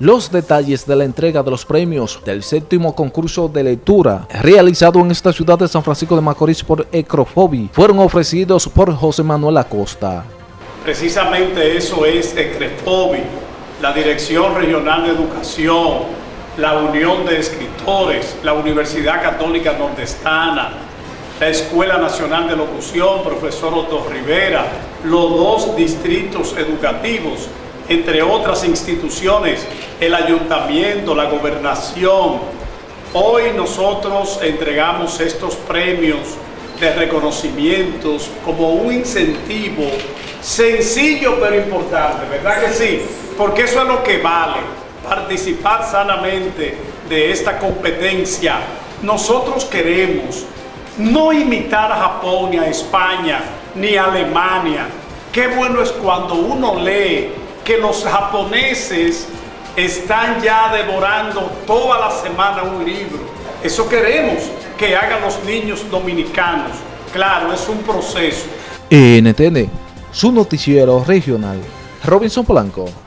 los detalles de la entrega de los premios del séptimo concurso de lectura realizado en esta ciudad de San Francisco de Macorís por Ecrofobi fueron ofrecidos por José Manuel Acosta. Precisamente eso es Ecrofobi, la Dirección Regional de Educación, la Unión de Escritores, la Universidad Católica Nordestana, la Escuela Nacional de Locución, profesor Otto Rivera, los dos distritos educativos, entre otras instituciones, el ayuntamiento, la gobernación. Hoy nosotros entregamos estos premios de reconocimientos como un incentivo sencillo pero importante, ¿verdad que sí? Porque eso es lo que vale, participar sanamente de esta competencia. Nosotros queremos no imitar a Japón, a España, ni a Alemania. Qué bueno es cuando uno lee que los japoneses están ya devorando toda la semana un libro. Eso queremos que hagan los niños dominicanos. Claro, es un proceso. NTN, su noticiero regional. Robinson Blanco.